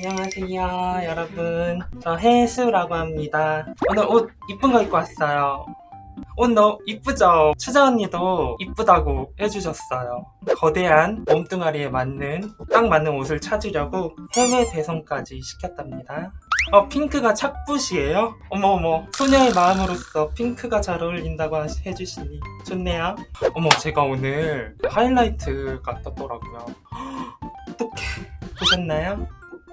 안녕하세요 여러분. 저 혜수라고 합니다. 오늘 옷 이쁜 거 입고 왔어요. 옷 너무 이쁘죠? 추자 언니도 이쁘다고 해주셨어요. 거대한 몸뚱아리에 맞는 딱 맞는 옷을 찾으려고 해외 배송까지 시켰답니다. 어 핑크가 착붙이에요? 어머어머. 소녀의 마음으로서 핑크가 잘 어울린다고 해주시니. 좋네요. 어머 제가 오늘 하이라이트가 떴더라고요. 어떡해. 보셨나요?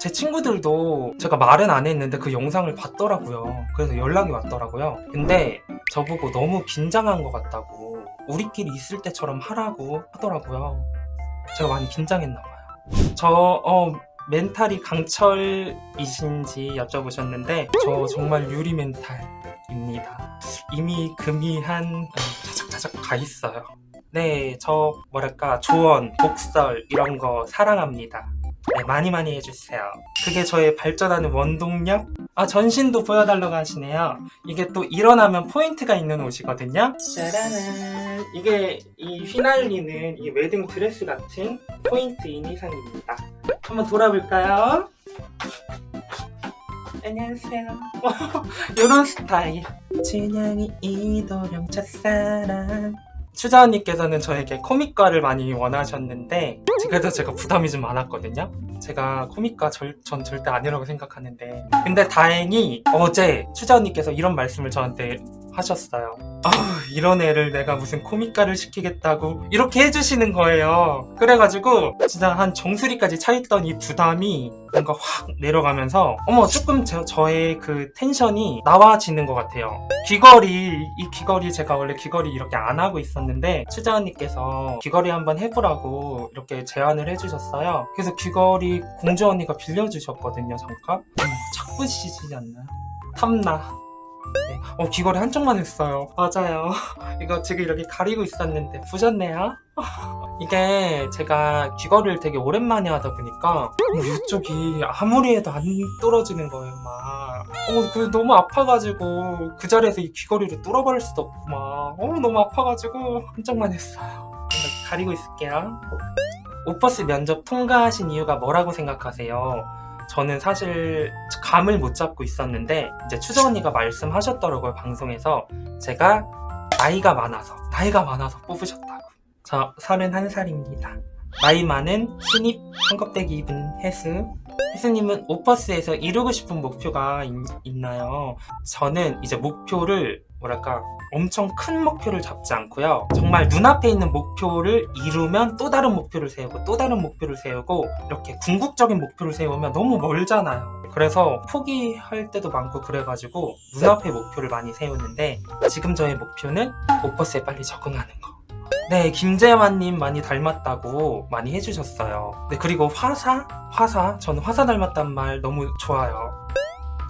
제 친구들도 제가 말은 안 했는데 그 영상을 봤더라고요. 그래서 연락이 왔더라고요. 근데 저보고 너무 긴장한 것 같다고 우리끼리 있을 때처럼 하라고 하더라고요. 제가 많이 긴장했나 봐요. 저 어, 멘탈이 강철이신지 여쭤보셨는데 저 정말 유리 멘탈입니다. 이미 금이 한 차작차작 가 있어요. 네, 저 뭐랄까 조언, 독설 이런 거 사랑합니다. 네, 많이 많이 해주세요. 그게 저의 발전하는 원동력? 아, 전신도 보여달라고 하시네요. 이게 또 일어나면 포인트가 있는 옷이거든요. 짜라란. 이게 이 휘날리는 이 웨딩 드레스 같은 포인트인 의상입니다. 한번 돌아볼까요? 안녕하세요. 이런 스타일. 춘향이 이도령 첫사랑. 추자 언니께서는 저에게 코믹과를 많이 원하셨는데 그래서 제가 부담이 좀 많았거든요. 제가 코믹과 절- 전 절대 아니라고 생각하는데. 근데 다행히 어제 추자 언니께서 이런 말씀을 저한테 하셨어요. 아 이런 애를 내가 무슨 코믹과를 시키겠다고 이렇게 해주시는 거예요 그래가지고 진짜 한 정수리까지 차있던 이 부담이 뭔가 확 내려가면서 어머 조금 저, 저의 그 텐션이 나와지는 것 같아요 귀걸이 이 귀걸이 제가 원래 귀걸이 이렇게 안 하고 있었는데 추자 언니께서 귀걸이 한번 해보라고 이렇게 제안을 해주셨어요 그래서 귀걸이 공주 언니가 빌려주셨거든요 잠깐 어머 착붙이시지 않나요? 탐나 네. 어 귀걸이 한쪽만 했어요. 맞아요. 이거 지금 이렇게 가리고 있었는데 부셨네요. 이게 제가 귀걸이를 되게 오랜만에 하다 보니까 어, 이쪽이 아무리 해도 안 뚫어지는 거예요 막. 어, 그 너무 아파가지고 그 자리에서 이 귀걸이를 뚫어버릴 수도 없고 막. 어, 너무 아파가지고 한쪽만 했어요. 가리고 있을게요. 오퍼스 면접 통과하신 이유가 뭐라고 생각하세요? 저는 사실 감을 못 잡고 있었는데 이제 추정 언니가 말씀하셨더라고요 방송에서. 제가 나이가 많아서 나이가 많아서 뽑으셨다고. 저 31살입니다. 나이 많은 신입 한껍데기 입은 혜수 혜수님은 오퍼스에서 이루고 싶은 목표가 있, 있나요? 저는 이제 목표를 뭐랄까 엄청 큰 목표를 잡지 않고요. 정말 눈앞에 있는 목표를 이루면 또 다른 목표를 세우고 또 다른 목표를 세우고 이렇게 궁극적인 목표를 세우면 너무 멀잖아요. 그래서 포기할 때도 많고 그래가지고 눈앞에 목표를 많이 세우는데 지금 저의 목표는 오퍼스에 빨리 적응하는 거 네, 김재환님 많이 닮았다고 많이 해주셨어요. 네, 그리고 화사? 화사? 저는 화사 닮았단 말 너무 좋아요.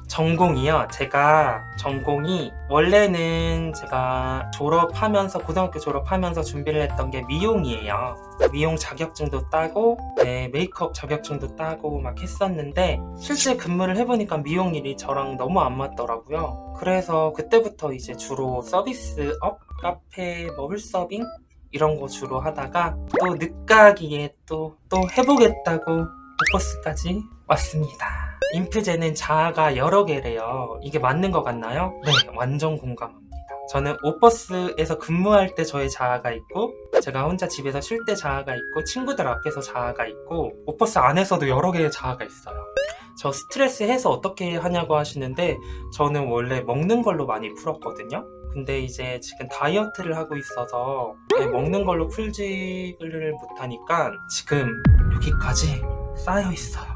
전공이요. 제가 전공이 원래는 제가 졸업하면서 고등학교 졸업하면서 준비를 했던 게 미용이에요. 미용 자격증도 따고 네, 메이크업 자격증도 따고 막 했었는데 실제 근무를 해보니까 미용 일이 저랑 너무 안 맞더라고요. 그래서 그때부터 이제 주로 서비스업, 카페, 뭐 홀서빙 이런 거 주로 하다가 또 늦가기에 또 또 해보겠다고 오퍼스까지 왔습니다. 인프제는 자아가 여러 개래요. 이게 맞는 것 같나요? 네, 완전 공감합니다. 저는 오퍼스에서 근무할 때 저의 자아가 있고 제가 혼자 집에서 쉴 때 자아가 있고 친구들 앞에서 자아가 있고 오퍼스 안에서도 여러 개의 자아가 있어요. 저 스트레스 해서 어떻게 하냐고 하시는데 저는 원래 먹는 걸로 많이 풀었거든요. 근데 이제 지금 다이어트를 하고 있어서 네, 먹는 걸로 풀지를 못하니까 지금 여기까지 쌓여 있어요.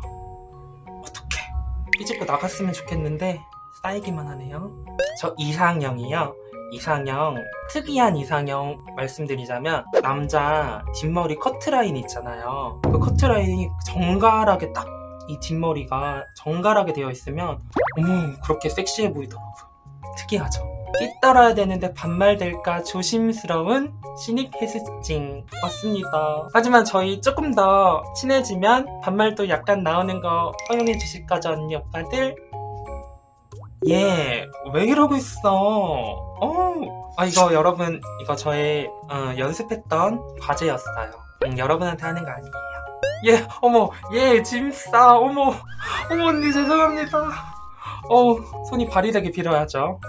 어떡해. 삐집고 나갔으면 좋겠는데 쌓이기만 하네요. 저 이상형이요. 이상형 특이한 이상형 말씀드리자면 남자 뒷머리 커트라인 있잖아요. 그 커트라인이 정갈하게 딱 이 뒷머리가 정갈하게 되어 있으면 어머 그렇게 섹시해 보이더라고요. 특이하죠. 삐떨어야 되는데 반말될까 조심스러운 신입 해수찡 맞습니다. 하지만 저희 조금 더 친해지면 반말도 약간 나오는 거 허용해 주실 거죠 언니 오빠들? 예, 왜 이러고 있어? 어, 아 이거 여러분 이거 저의 어, 연습했던 과제였어요. 음, 여러분한테 하는 거 아니에요. 예, 어머, 예, 짐싸, 어머, 어머, 언니, 죄송합니다. 어, 손이 발이 되게 빌어야죠.